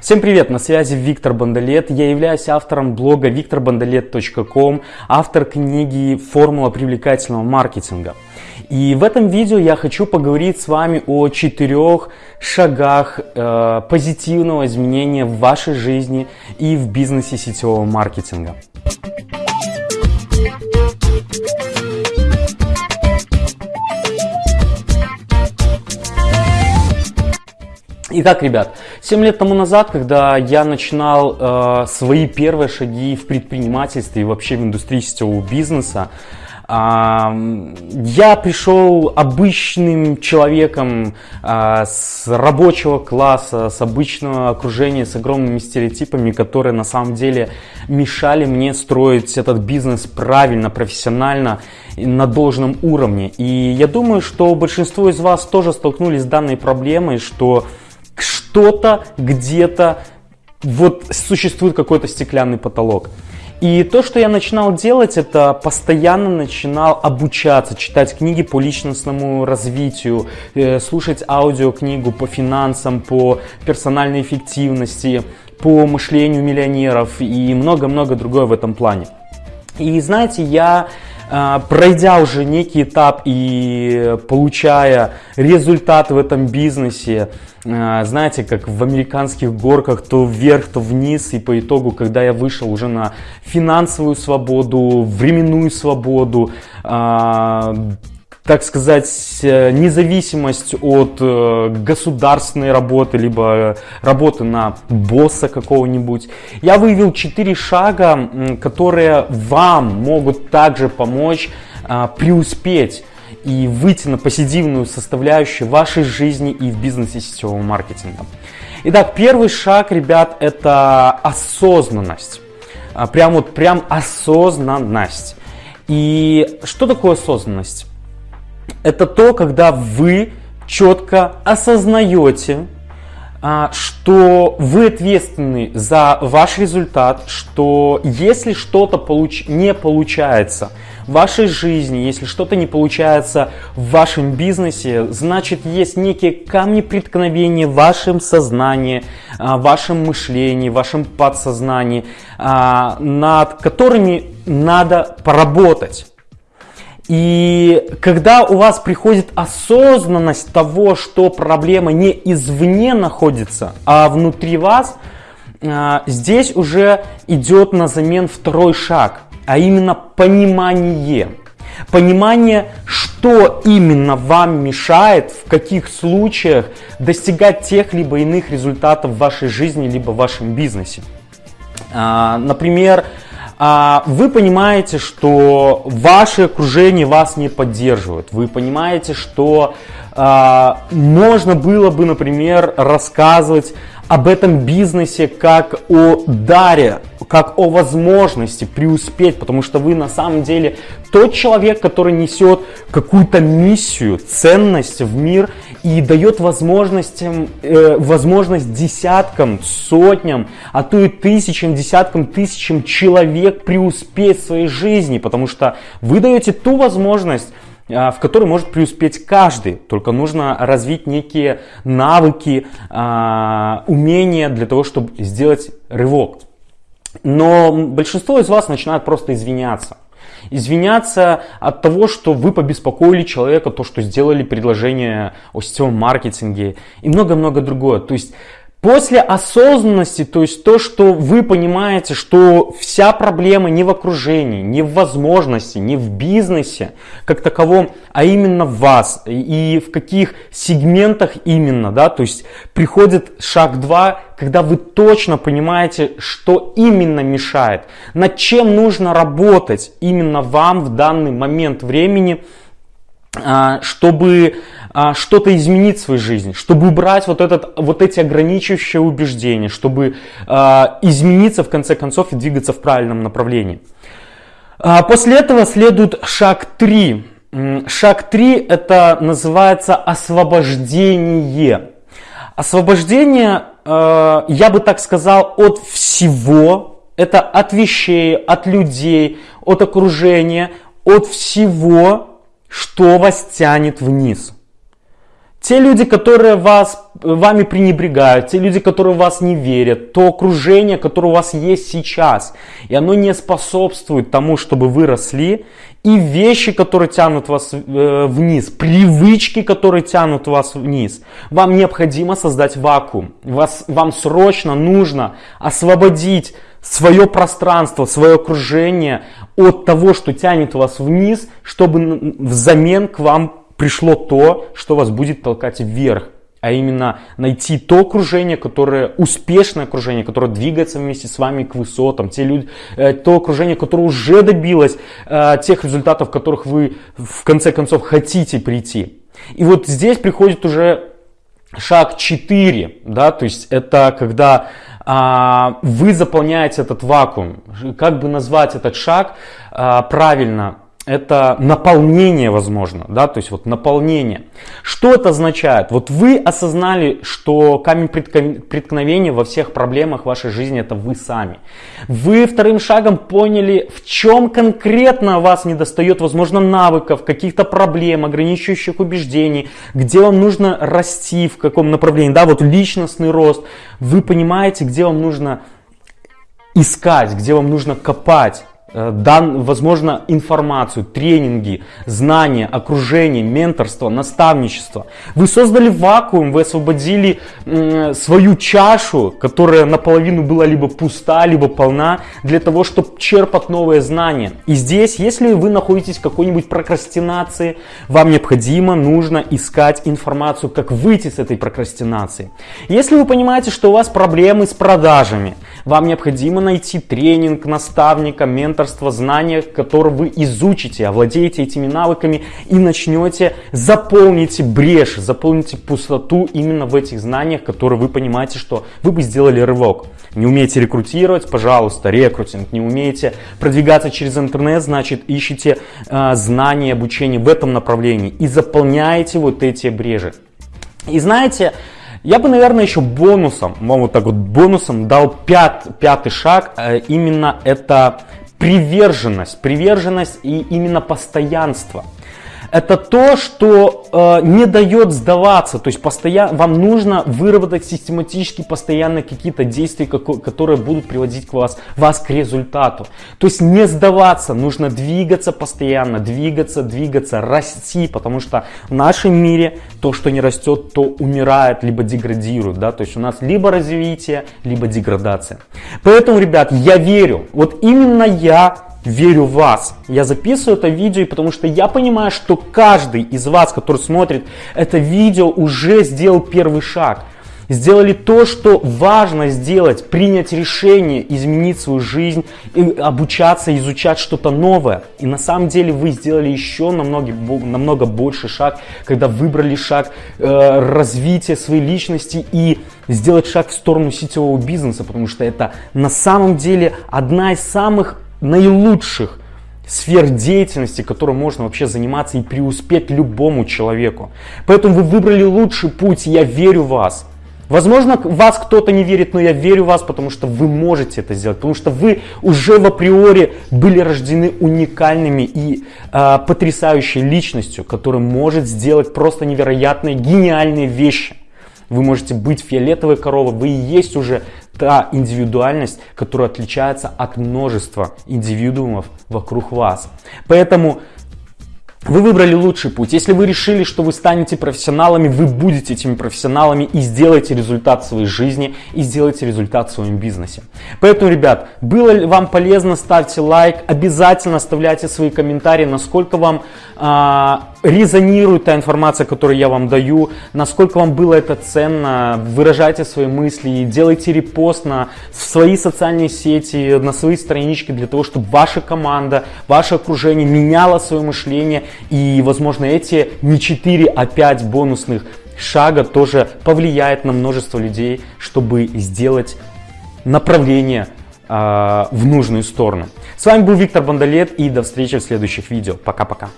Всем привет, на связи Виктор Бондолет. Я являюсь автором блога викторбондолет.ком, автор книги «Формула привлекательного маркетинга». И в этом видео я хочу поговорить с вами о четырех шагах э, позитивного изменения в вашей жизни и в бизнесе сетевого маркетинга. Итак, ребят, 7 лет тому назад, когда я начинал э, свои первые шаги в предпринимательстве и вообще в индустрии сетевого бизнеса, я пришел обычным человеком э, с рабочего класса, с обычного окружения, с огромными стереотипами, которые на самом деле мешали мне строить этот бизнес правильно, профессионально, на должном уровне. И я думаю, что большинство из вас тоже столкнулись с данной проблемой, что что-то где-то вот существует какой-то стеклянный потолок. И то, что я начинал делать, это постоянно начинал обучаться, читать книги по личностному развитию, э, слушать аудиокнигу по финансам, по персональной эффективности, по мышлению миллионеров и много-много другое в этом плане. И знаете, я пройдя уже некий этап и получая результат в этом бизнесе, а, знаете, как в американских горках, то вверх, то вниз, и по итогу, когда я вышел уже на финансовую свободу, временную свободу, а, так сказать, э, независимость от э, государственной работы, либо работы на босса какого-нибудь. Я выявил 4 шага, которые вам могут также помочь а, преуспеть и выйти на позитивную составляющую вашей жизни и в бизнесе сетевого маркетинга. Итак, первый шаг, ребят, это осознанность. А, прям вот, прям осознанность. И что такое осознанность? Это то, когда вы четко осознаете, а, что вы ответственны за ваш результат, что если что-то получ... не получается в вашей жизни, если что-то не получается в вашем бизнесе, значит есть некие камни преткновения в вашем сознании, а, в вашем мышлении, в вашем подсознании, а, над которыми надо поработать. И когда у вас приходит осознанность того, что проблема не извне находится, а внутри вас, а, здесь уже идет на замен второй шаг, а именно понимание. Понимание, что именно вам мешает, в каких случаях достигать тех либо иных результатов в вашей жизни, либо в вашем бизнесе. А, например, вы понимаете, что ваше окружение вас не поддерживает. Вы понимаете, что а, можно было бы, например, рассказывать об этом бизнесе как о даре, как о возможности преуспеть, потому что вы на самом деле тот человек, который несет какую-то миссию, ценность в мир и дает возможностям, э, возможность десяткам, сотням, а то и тысячам, десяткам, тысячам человек преуспеть в своей жизни, потому что вы даете ту возможность, а, в которой может преуспеть каждый. Только нужно развить некие навыки, а, умения для того, чтобы сделать рывок. Но большинство из вас начинает просто извиняться. Извиняться от того, что вы побеспокоили человека, то, что сделали предложение о сетевом маркетинге и много-много другое. То есть После осознанности, то есть то, что вы понимаете, что вся проблема не в окружении, не в возможности, не в бизнесе как таковом, а именно в вас и в каких сегментах именно, да, то есть приходит шаг 2, когда вы точно понимаете, что именно мешает, над чем нужно работать именно вам в данный момент времени, чтобы а, что-то изменить в своей жизни, чтобы убрать вот, этот, вот эти ограничивающие убеждения, чтобы а, измениться в конце концов и двигаться в правильном направлении. После этого следует шаг 3. Шаг 3 это называется освобождение. Освобождение, я бы так сказал, от всего, это от вещей, от людей, от окружения, от всего, что вас тянет вниз. Те люди, которые вас, вами пренебрегают, те люди, которые вас не верят, то окружение, которое у вас есть сейчас, и оно не способствует тому, чтобы вы росли, и вещи, которые тянут вас э, вниз, привычки, которые тянут вас вниз. Вам необходимо создать вакуум. Вас, вам срочно нужно освободить свое пространство, свое окружение от того, что тянет вас вниз, чтобы взамен к вам пришло то, что вас будет толкать вверх а именно найти то окружение, которое успешное окружение, которое двигается вместе с вами к высотам, те люди, э, то окружение, которое уже добилось э, тех результатов, которых вы в конце концов хотите прийти. И вот здесь приходит уже шаг 4, да, то есть это когда вы заполняете этот вакуум. Как бы назвать этот шаг а, правильно? Это наполнение, возможно, да, то есть вот наполнение. Что это означает? Вот вы осознали, что камень преткновения во всех проблемах вашей жизни это вы сами. Вы вторым шагом поняли, в чем конкретно вас не достает, возможно, навыков, каких-то проблем, ограничивающих убеждений, где вам нужно расти, в каком направлении, да, вот личностный рост. Вы понимаете, где вам нужно искать, где вам нужно копать. Э, дан, возможно, информацию, тренинги, знания, окружение, менторство, наставничество. Вы создали вакуум, вы освободили свою чашу, которая наполовину была либо пуста, либо полна, для того, чтобы черпать новые знания. И здесь, если вы находитесь в какой-нибудь прокрастинации, вам необходимо, нужно искать информацию, как выйти с этой прокрастинации. Если вы понимаете, что у вас проблемы с продажами, вам необходимо найти тренинг, наставника, менторство, знания, которые вы изучите, овладеете этими навыками и начнете, заполните брешь, заполните пустоту именно в этих знаниях, которые вы понимаете, что вы бы сделали рывок. Не умеете рекрутировать, пожалуйста, рекрутинг. Не умеете продвигаться через интернет, значит, ищите э, знания, обучение в этом направлении и заполняете вот эти брежи. И знаете, я бы, наверное, еще бонусом, вот так вот бонусом дал пят, пятый шаг. Э, именно это приверженность, приверженность и именно постоянство это то, что э, не дает сдаваться. То есть постоянно, вам нужно выработать систематически постоянно какие-то действия, которые будут приводить к вас, вас к результату. То есть не сдаваться, нужно двигаться постоянно, двигаться, двигаться, расти, потому что в нашем мире то, что не растет, то умирает, либо деградирует. Да? То есть у нас либо развитие, либо деградация. Поэтому, ребят, я верю, вот именно я верю в вас. Я записываю это видео, потому что я понимаю, что каждый из вас, который смотрит это видео, уже сделал первый шаг. Сделали то, что важно сделать, принять решение, изменить свою жизнь, и обучаться, изучать что-то новое. И на самом деле вы сделали еще намного, намного больше шаг, когда выбрали шаг э, развития своей личности и сделать шаг в сторону сетевого бизнеса, потому что это на самом деле одна из самых наилучших сфер деятельности, которой можно вообще заниматься и преуспеть любому человеку. Поэтому вы выбрали лучший путь, я верю в вас. Возможно, вас кто-то не верит, но я верю в вас, потому что вы можете это сделать, потому что вы уже в априори были рождены уникальными и э, потрясающей личностью, которая может сделать просто невероятные, гениальные вещи. Вы можете быть фиолетовой коровой, вы и есть уже та индивидуальность, которая отличается от множества индивидуумов вокруг вас. Поэтому вы выбрали лучший путь. Если вы решили, что вы станете профессионалами, вы будете этими профессионалами и сделаете результат своей жизни, и сделаете результат в своем бизнесе. Поэтому, ребят, было ли вам полезно, ставьте лайк, обязательно оставляйте свои комментарии, насколько вам а, резонирует та информация, которую я вам даю, насколько вам было это ценно, выражайте свои мысли, делайте репост на свои социальные сети, на свои странички для того, чтобы ваша команда, ваше окружение меняло свое мышление и, возможно, эти не 4, а 5 бонусных шага тоже повлияет на множество людей, чтобы сделать направление э, в нужную сторону. С вами был Виктор Бондолет и до встречи в следующих видео. Пока-пока.